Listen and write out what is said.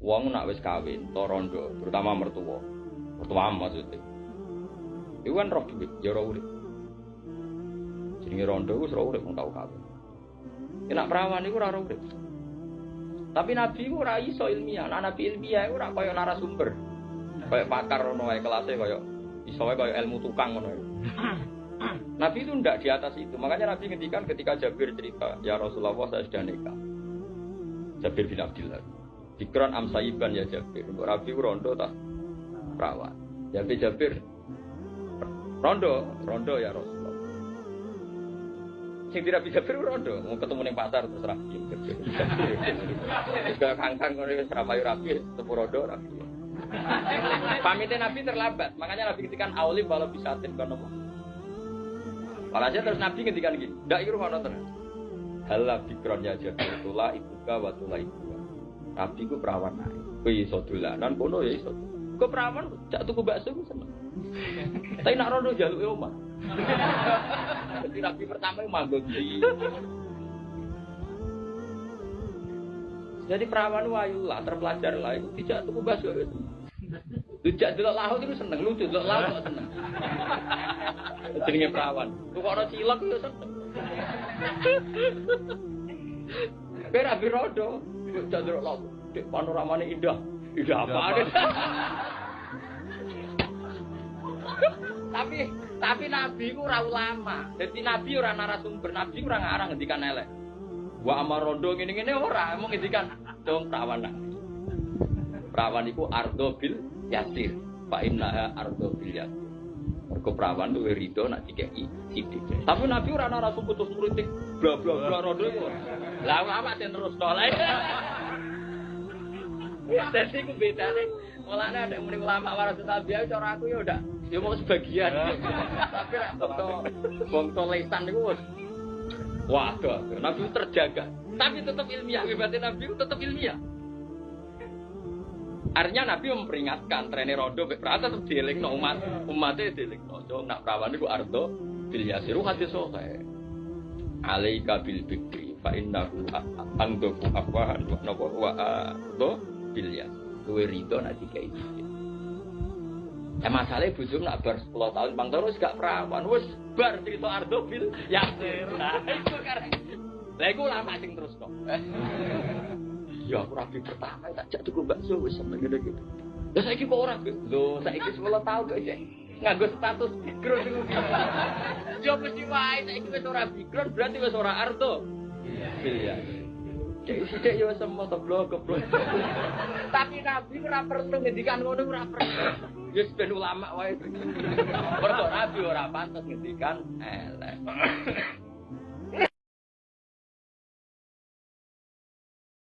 Wong nak wis kawin, to rondo, terutama mertua. Mertua maksudnya. Iku kan roh duit, ya roh urip. Jenenge rondo wis roh urip wong tau kawin. Nek perawan iku ora roh urip. Tapi nabi iku ora iso ilmiah. Nah, nabi ilmiah iku ora kaya narasumber. Kaya pakar ngono wae kelasé kaya iso wae kaya ilmu tukang ngono. Nabi itu ndak di atas itu. Makanya Nabi ngendikan ketika Jabir cerita, "Ya Rasulullah, saya sudah nikah." Jabir bin Abdullah. Dikron amsayiban ya Jabir. Untuk Rabi rondo tak perawan. Jabir Jabir rondo, rondo ya Rasulullah. Sing tidak bisa Jabir rondo, mau ketemu ning pasar terus Rabi. Juga kangkang ngono wis ramayu Rabi, ketemu rondo Rabi. Pamitnya Nabi terlambat, makanya Nabi ketika awli walau bisa tin kono. Walhasil terus Nabi ketika gini, ndak iku ngono tenan. Halah bikron ya Jabir tula ibuka wa tula ibu. Nabi ku perawan naik. Kowe iso dolanan kono ya iso. Kowe perawan cak tuku bakso ku seneng. Tapi nak rono jaluke omah. Jadi Nabi pertama manggon di. Jadi perawan wayu lah, terpelajar lah. Tidak tuku bakso. Tidak delok laut itu seneng, lucu delok laut kok seneng. Jenenge perawan. Kok ora cilok itu seneng. Kowe ra birodo. Tidak delok laut. Dek panoramane indah. Indah apa tapi tapi nabi ku ora ulama. Jadi nabi ora narasumber, nabi ora ngarang ngendikan elek. Wa amar rondo ngene-ngene ora, mau ngendikan dong perawan. Perawan iku ardo bil yasir. Fa innaha ardo bil yasir. Mergo perawan tuh rido nak dikeki sidik. Tapi nabi ora narasumber terus politik bla bla bla rondo iku. Lah ulama sing terus tolak. Jadi ku bedane. Mulane ada muni ulama warasul tabi'ah cara aku ya udah ya mau sebagian. Tapi nek bangsa lesan niku wis waduh, Nabi terjaga. Tapi tetap ilmiah, hebatnya Nabi tetap ilmiah. Artinya Nabi memperingatkan trennya rondo berarti tetap dieling no umat umatnya dieling no. So, nak perawan itu ardo bil yasiru hadis sohe. Alaika bil bikri fa innahu andoku afwahan wa napa wa ardo bil yasir. Luwe rido nak dikai dikit. Ya masalahnya bujum nak bar 10 tahun bang terus gak perawan wes bar cerita ardo bil yasir. Nah itu karena lah lama sing terus kok. Ya aku rapi pertama tak jak tuku bakso wis sampe ngene gitu. Lah saiki kok ora lho saiki 10 tahun kok isih nganggo status background niku. Yo mesti wae saiki wis ora background berarti wis ora ardo. Iya. Cek sithik yo semua goblok goblok. Tapi Nabi ora perlu ngendikan ngono ora perlu. Ya ben ulama wae. Mergo Nabi ora pantes ngendikan elek.